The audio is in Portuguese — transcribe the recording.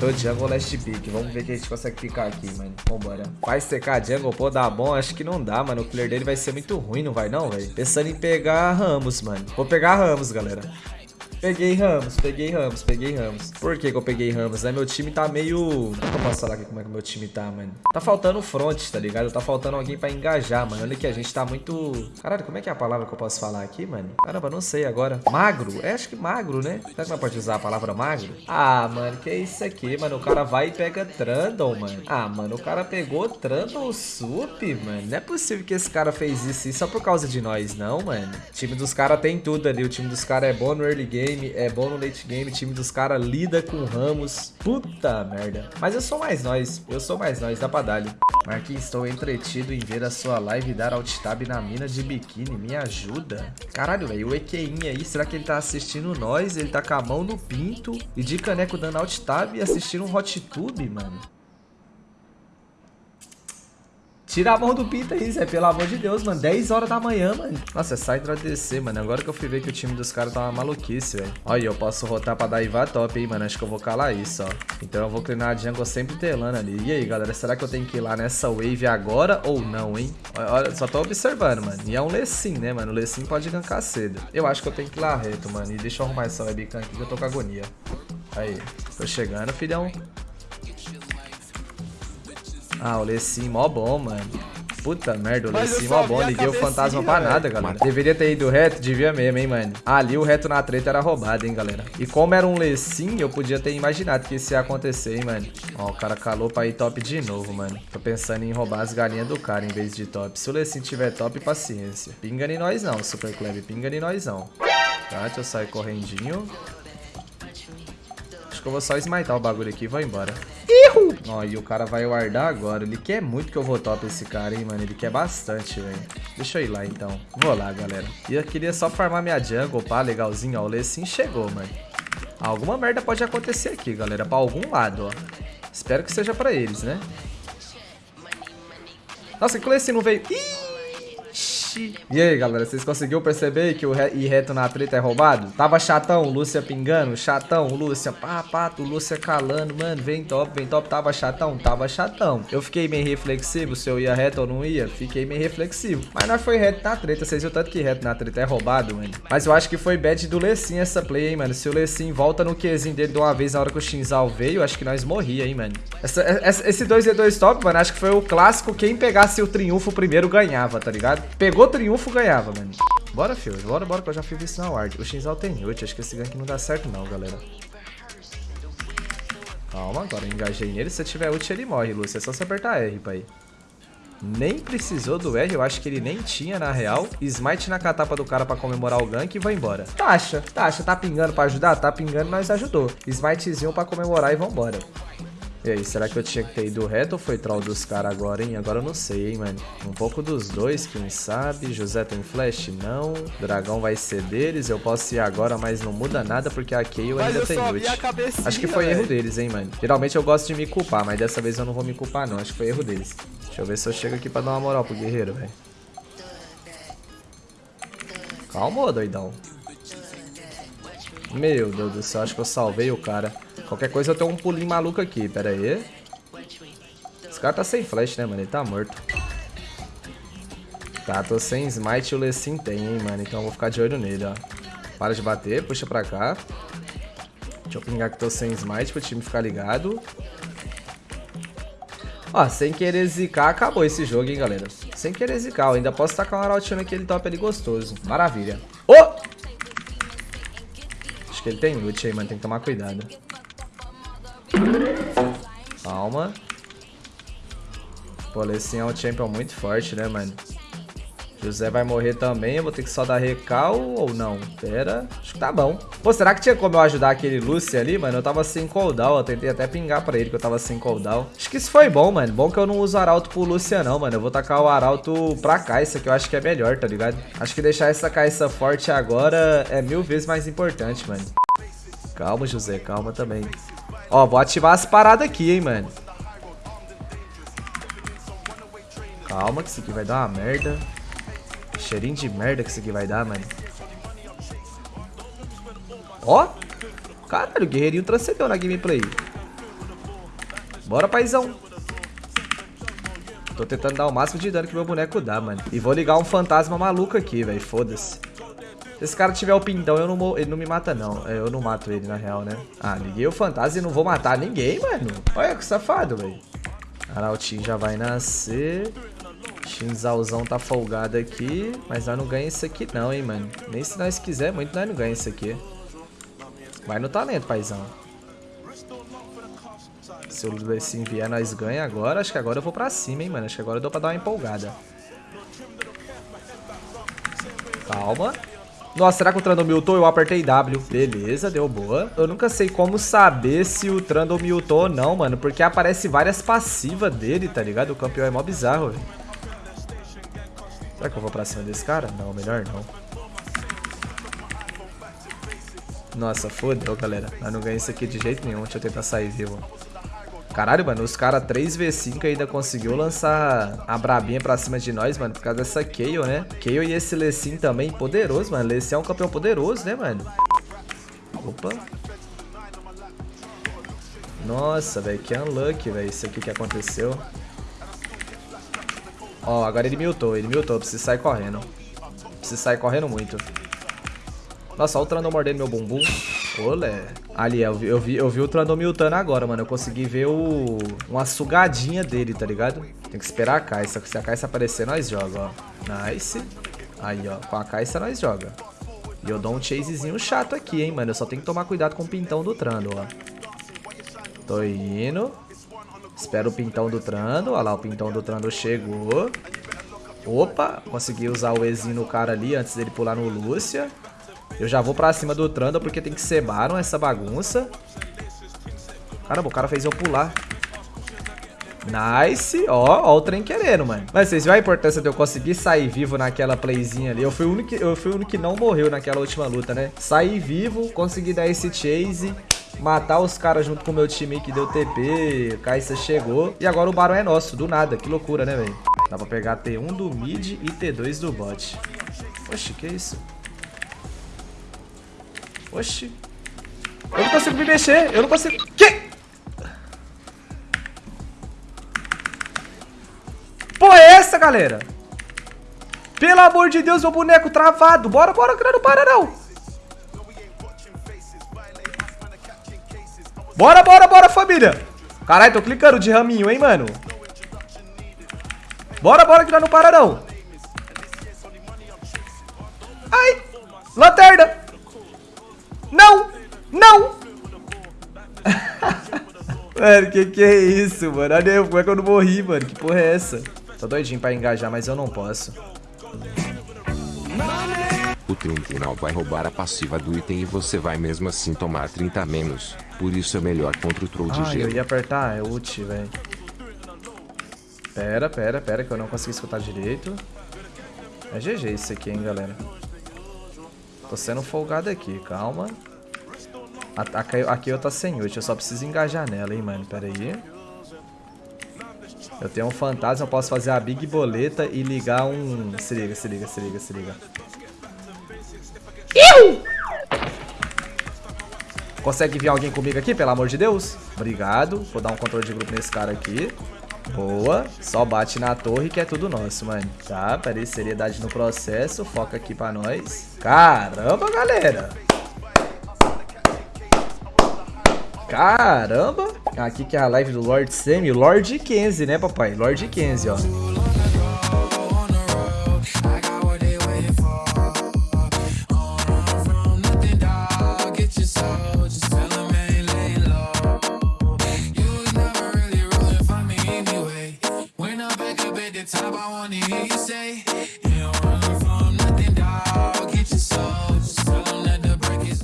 Tô jungle last pick. Vamos ver que a gente consegue picar aqui, mano. Vambora. Vai secar jungle? Pô, dá bom? Acho que não dá, mano. O clear dele vai ser muito ruim, não vai não, velho? Pensando em pegar Ramos, mano. Vou pegar Ramos, galera. Peguei Ramos, peguei Ramos, peguei Ramos. Por que, que eu peguei Ramos, né? Meu time tá meio... Como é eu falar aqui como é que meu time tá, mano? Tá faltando front, tá ligado? Tá faltando alguém pra engajar, mano. Olha que a gente tá muito... Caralho, como é que é a palavra que eu posso falar aqui, mano? Caramba, não sei agora. Magro? É, acho que magro, né? Será que não pode usar a palavra magro? Ah, mano, que é isso aqui, mano? O cara vai e pega Trundle, mano. Ah, mano, o cara pegou Trundle Sup, mano. Não é possível que esse cara fez isso só por causa de nós, não, mano. O time dos caras tem tudo ali. O time dos caras é bom no early game game, é bom no late game, time dos caras lida com Ramos. Puta merda. Mas eu sou mais nós, eu sou mais nós, dá pra dar -lhe. Marquinhos, estou entretido em ver a sua live dar alt tab na mina de biquíni, me ajuda. Caralho, velho, o EQIN aí, será que ele tá assistindo nós? Ele tá com a mão no pinto e de caneco dando alt tab e assistindo um hot tube, mano. Tira a mão do Pita aí, Zé. Pelo amor de Deus, mano. 10 horas da manhã, mano. Nossa, é Sidra DC, mano. Agora que eu fui ver que o time dos caras tá uma maluquice, velho. Olha, eu posso rotar pra dar Iva top, hein, mano. Acho que eu vou calar isso, ó. Então eu vou clinar a jungle sempre telando ali. E aí, galera, será que eu tenho que ir lá nessa wave agora ou não, hein? Olha, só tô observando, mano. E é um Lecim, né, mano? O Lecim pode gankar cedo. Eu acho que eu tenho que ir lá reto, mano. E deixa eu arrumar essa webcam aqui que eu tô com agonia. Aí, tô chegando, filhão. Ah, o Lecim, mó bom, mano. Puta merda, o Lecim, mó bom. Liguei o fantasma pra nada, galera. Deveria ter ido reto, devia mesmo, hein, mano. Ali o reto na treta era roubado, hein, galera. E como era um Lecim, eu podia ter imaginado que isso ia acontecer, hein, mano. Ó, o cara calou pra ir top de novo, mano. Tô pensando em roubar as galinhas do cara em vez de top. Se o Lecim tiver top, paciência. Pinga em nós não, Super Club. Pinga em nós não. Tá, deixa eu sair correndinho. Acho que eu vou só smitar o bagulho aqui e vou embora. Erro! Ó, e o cara vai guardar agora. Ele quer muito que eu vou top esse cara, hein, mano. Ele quer bastante, velho. Deixa eu ir lá, então. Vou lá, galera. E eu queria só farmar minha jungle, pá, legalzinho. Ó, o Lecim chegou, mano. Alguma merda pode acontecer aqui, galera. Pra algum lado, ó. Espero que seja pra eles, né? Nossa, que o Lecim não veio... Ih! E aí, galera, vocês conseguiram perceber que o ir reto na treta é roubado? Tava chatão, Lúcia pingando, chatão, Lúcia, pá, pato, Lúcia calando, mano, vem top, vem top, tava chatão, tava chatão. Eu fiquei meio reflexivo se eu ia reto ou não ia, fiquei meio reflexivo. Mas nós foi reto na treta, vocês viram tanto que reto na treta é roubado, mano. Mas eu acho que foi bad do Lecim essa play, hein, mano. Se o Lecim volta no Qzinho dele de uma vez na hora que o Shinzal veio, acho que nós morria, hein, mano. Essa, essa, esse 2v2 top, mano, acho que foi o clássico, quem pegasse o triunfo primeiro ganhava, tá ligado? Pegou Pegou triunfo, ganhava, mano. Bora, filho. Bora, bora, que eu já fiz isso na ward. O Xal tem ult. Acho que esse gank não dá certo, não, galera. Calma, agora eu engajei nele. Se tiver ult, ele morre, Lúcia. É só você apertar R pra ir. Nem precisou do R, eu acho que ele nem tinha, na real. Smite na catapa do cara pra comemorar o gank e vai embora. Taxa, taxa, tá pingando pra ajudar? Tá pingando, nós ajudou. Smitezinho pra comemorar e vambora. E aí, será que eu tinha que ter ido reto ou foi troll dos caras agora, hein? Agora eu não sei, hein, mano. Um pouco dos dois, quem sabe. José tem flash? Não. Dragão vai ser deles. Eu posso ir agora, mas não muda nada porque a Kayle ainda tem ult. Acho que foi véio. erro deles, hein, mano. Geralmente eu gosto de me culpar, mas dessa vez eu não vou me culpar, não. Acho que foi erro deles. Deixa eu ver se eu chego aqui pra dar uma moral pro guerreiro, velho. Calma, doidão. Meu Deus do céu, acho que eu salvei o cara. Qualquer coisa eu tenho um pulinho maluco aqui, pera aí. Esse cara tá sem flash, né, mano? Ele tá morto. Tá, tô sem smite e o Lecim tem, hein, mano. Então eu vou ficar de olho nele, ó. Para de bater, puxa pra cá. Deixa eu pingar que tô sem smite pro time ficar ligado. Ó, sem querer zicar, acabou esse jogo, hein, galera. Sem querer zicar, eu ainda posso tacar um arautinho naquele top ali gostoso. Maravilha. Oh! Acho que ele tem ult aí, mano. Tem que tomar cuidado. Calma. Pô, esse é um champion muito forte, né, mano? José vai morrer também, eu vou ter que só dar recal ou não? Pera, acho que tá bom. Pô, será que tinha como eu ajudar aquele Lucy ali, mano? Eu tava sem cooldown, eu tentei até pingar pra ele que eu tava sem cooldown. Acho que isso foi bom, mano. Bom que eu não uso arauto pro Lucia não, mano. Eu vou tacar o arauto pra Caixa, que eu acho que é melhor, tá ligado? Acho que deixar essa Caixa forte agora é mil vezes mais importante, mano. Calma, José, calma também. Ó, vou ativar as paradas aqui, hein, mano. Calma, que isso aqui vai dar uma merda. Cheirinho de merda que isso aqui vai dar, mano. Ó. Caralho, o guerreirinho transcendeu na gameplay. Bora, paizão. Tô tentando dar o máximo de dano que meu boneco dá, mano. E vou ligar um fantasma maluco aqui, velho. Foda-se. Se esse cara tiver o pintão, eu não, ele não me mata, não. É, eu não mato ele, na real, né? Ah, liguei o fantasma e não vou matar ninguém, mano. Olha que safado, velho. Arautinho já vai nascer. Shinzalzão tá folgado aqui. Mas nós não ganhamos isso aqui não, hein, mano. Nem se nós quiser muito, nós não ganhamos isso aqui. Vai no talento, paizão. Se o Lucin vier, nós ganha agora. Acho que agora eu vou pra cima, hein, mano. Acho que agora deu pra dar uma empolgada. Calma. Nossa, será que o Trundle miltou? Eu apertei W. Beleza, deu boa. Eu nunca sei como saber se o Trundle miltou ou não, mano. Porque aparece várias passivas dele, tá ligado? O campeão é mó bizarro, velho. Será que eu vou pra cima desse cara? Não, melhor não. Nossa, fodeu, galera. Nós não ganhamos isso aqui de jeito nenhum. Deixa eu tentar sair vivo. Caralho, mano, os caras 3v5 ainda conseguiu lançar a brabinha pra cima de nós, mano, por causa dessa Kayle, né? Kayle e esse Lecim também, poderoso, mano. Lecim é um campeão poderoso, né, mano? Opa. Nossa, velho, que unlucky, velho, isso aqui que aconteceu. Ó, agora ele miltou, ele miltou, preciso sair correndo. Preciso sair correndo muito. Nossa, olha o Trandon mordendo meu bumbum. Olé. Ali, eu vi, eu vi, eu vi o Trandon miltando agora, mano. Eu consegui ver o... uma sugadinha dele, tá ligado? Tem que esperar a caixa. Se a caixa aparecer, nós joga, ó. Nice. Aí, ó. Com a caixa, nós joga. E eu dou um chasezinho chato aqui, hein, mano. Eu só tenho que tomar cuidado com o pintão do Trando, ó. Tô indo. Espero o pintão do Trando. Olha lá, o pintão do Trando chegou. Opa, consegui usar o Ezinho no cara ali antes dele pular no Lúcia. Eu já vou pra cima do Trundle porque tem que ser Baron essa bagunça. Caramba, o cara fez eu pular. Nice. Ó, ó o trem querendo, mano. Mas vocês viram a importância de eu conseguir sair vivo naquela playzinha ali? Eu fui o único, eu fui o único que não morreu naquela última luta, né? Saí vivo, consegui dar esse chase matar os caras junto com o meu time que deu TP, Kaisa chegou. E agora o Baron é nosso, do nada. Que loucura, né, velho? Dá pra pegar T1 do mid e T2 do bot. Oxe, que isso? Oxi. Eu não consigo me mexer. Eu não consigo... Que? Porra é essa, galera? Pelo amor de Deus, meu boneco travado. Bora, bora, que não para, não. Bora, bora, bora, família. Caralho, tô clicando de raminho, hein, mano. Bora, bora, que não para, não. Ai. Lanterna. Não! Não! mano, que que é isso, mano? Olha eu, como é que eu não morri, mano? Que porra é essa? Tô doidinho pra engajar, mas eu não posso. O tribunal vai roubar a passiva do item e você vai mesmo assim tomar 30 menos. Por isso é melhor contra o troll de ah, gelo. eu ia apertar, é ult, velho. Pera, pera, pera, que eu não consegui escutar direito. É GG isso aqui, hein, galera. Tô sendo folgado aqui, calma. A, a, a Kayo tá sem ult, eu só preciso engajar nela, hein, mano. Pera aí. Eu tenho um fantasma, eu posso fazer a big boleta e ligar um... Se liga, se liga, se liga, se liga. Consegue vir alguém comigo aqui, pelo amor de Deus? Obrigado. Vou dar um controle de grupo nesse cara aqui. Boa. Só bate na torre que é tudo nosso, mano. Tá, peraí, seriedade no processo. Foca aqui pra nós. Caramba, galera. Caramba. Aqui que é a live do Lord Semi. Lord Kenzie, né, papai? Lord Kenzie, ó.